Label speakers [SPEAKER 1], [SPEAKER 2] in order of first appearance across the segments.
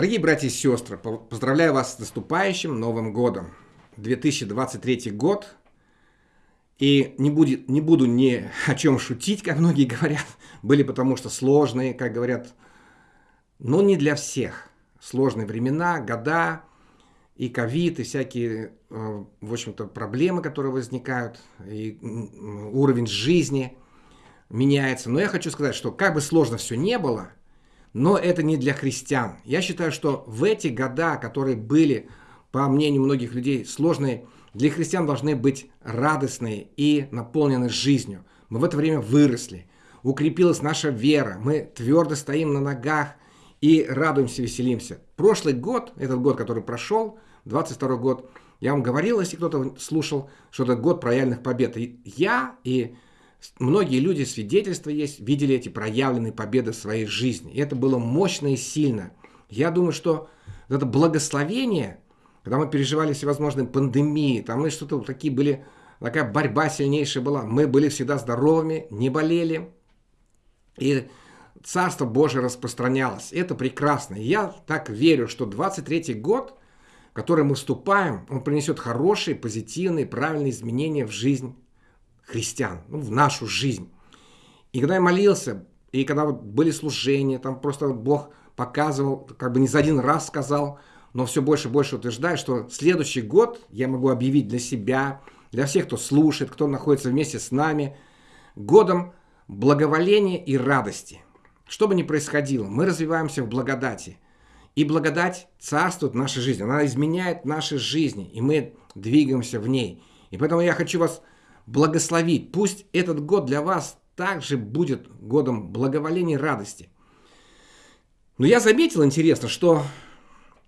[SPEAKER 1] Дорогие братья и сестры, поздравляю вас с наступающим Новым Годом. 2023 год. И не, будет, не буду ни о чем шутить, как многие говорят. Были потому что сложные, как говорят, но не для всех. Сложные времена, года, и ковид, и всякие, э, в общем-то, проблемы, которые возникают, и уровень жизни меняется. Но я хочу сказать, что как бы сложно все не было – но это не для христиан. Я считаю, что в эти года, которые были, по мнению многих людей, сложные, для христиан должны быть радостные и наполнены жизнью. Мы в это время выросли, укрепилась наша вера, мы твердо стоим на ногах и радуемся, веселимся. Прошлый год, этот год, который прошел, 22 год, я вам говорил, если кто-то слушал, что это год про реальных побед. И я и Многие люди, свидетельства есть, видели эти проявленные победы в своей жизни. И это было мощно и сильно. Я думаю, что это благословение, когда мы переживали всевозможные пандемии, там мы что-то такие были, такая борьба сильнейшая была. Мы были всегда здоровыми, не болели. И Царство Божие распространялось. Это прекрасно. Я так верю, что 23 год, в который мы вступаем, он принесет хорошие, позитивные, правильные изменения в жизнь христиан, ну, в нашу жизнь. И когда я молился, и когда вот были служения, там просто Бог показывал, как бы не за один раз сказал, но все больше и больше утверждает, что следующий год я могу объявить для себя, для всех, кто слушает, кто находится вместе с нами, годом благоволения и радости. Что бы ни происходило, мы развиваемся в благодати. И благодать царствует в нашей жизни, она изменяет наши жизни, и мы двигаемся в ней. И поэтому я хочу вас благословить. Пусть этот год для вас также будет годом благоволения и радости. Но я заметил, интересно, что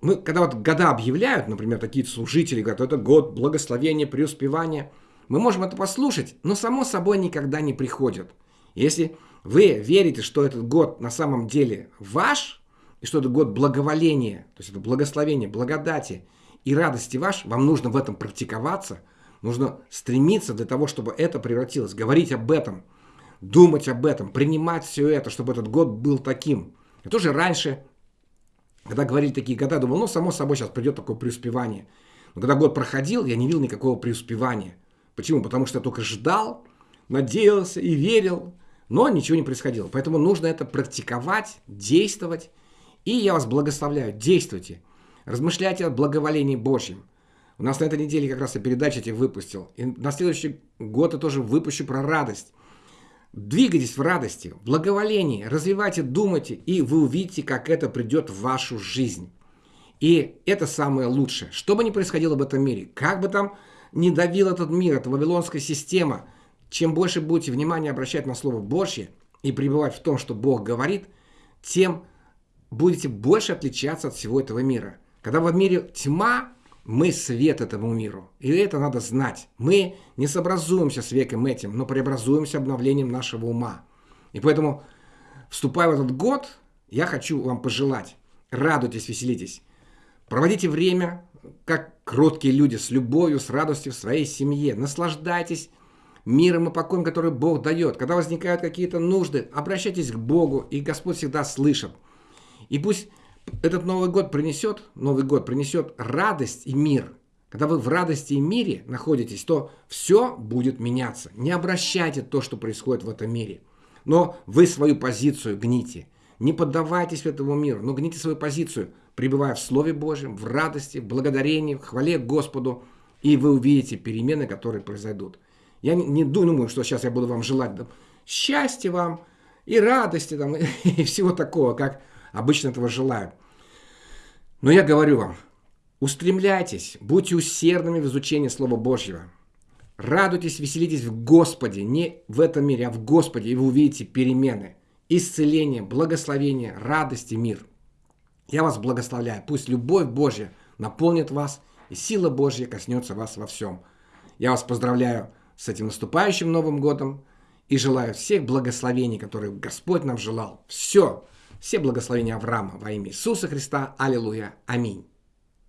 [SPEAKER 1] мы, когда вот года объявляют, например, такие служители говорят, это год благословения, преуспевания, мы можем это послушать, но само собой никогда не приходит. Если вы верите, что этот год на самом деле ваш, и что это год благоволения, то есть это благословение, благодати и радости ваш, вам нужно в этом практиковаться – Нужно стремиться для того, чтобы это превратилось, говорить об этом, думать об этом, принимать все это, чтобы этот год был таким. Я тоже раньше, когда говорили такие года, думал, ну, само собой, сейчас придет такое преуспевание. Но когда год проходил, я не видел никакого преуспевания. Почему? Потому что я только ждал, надеялся и верил, но ничего не происходило. Поэтому нужно это практиковать, действовать. И я вас благословляю, действуйте. Размышляйте о благоволении Божьем. У нас на этой неделе как раз я передачи этих выпустил. И на следующий год я тоже выпущу про радость. Двигайтесь в радости, благоволении, развивайте, думайте, и вы увидите, как это придет в вашу жизнь. И это самое лучшее. Что бы ни происходило в этом мире, как бы там ни давил этот мир, эта вавилонская система, чем больше будете внимание обращать на Слово Божье и пребывать в том, что Бог говорит, тем будете больше отличаться от всего этого мира. Когда в мире тьма, мы свет этому миру. И это надо знать. Мы не сообразуемся с веком этим, но преобразуемся обновлением нашего ума. И поэтому, вступая в этот год, я хочу вам пожелать. Радуйтесь, веселитесь. Проводите время, как кроткие люди, с любовью, с радостью в своей семье. Наслаждайтесь миром и покоем, который Бог дает. Когда возникают какие-то нужды, обращайтесь к Богу, и Господь всегда слышит. И пусть этот Новый год принесет, Новый год принесет радость и мир. Когда вы в радости и мире находитесь, то все будет меняться. Не обращайте то, что происходит в этом мире. Но вы свою позицию гните. Не поддавайтесь этому миру, но гните свою позицию, пребывая в Слове Божьем, в радости, в благодарении, в хвале Господу, и вы увидите перемены, которые произойдут. Я не, думаю, что сейчас я буду вам желать да, счастья вам и радости там, и всего такого, как обычно этого желают. Но я говорю вам, устремляйтесь, будьте усердными в изучении Слова Божьего. Радуйтесь, веселитесь в Господе, не в этом мире, а в Господе, и вы увидите перемены, исцеление, благословение, радость и мир. Я вас благословляю. Пусть любовь Божья наполнит вас, и сила Божья коснется вас во всем. Я вас поздравляю с этим наступающим Новым Годом и желаю всех благословений, которые Господь нам желал. Все, все благословения Авраама во имя Иисуса Христа. Аллилуйя. Аминь.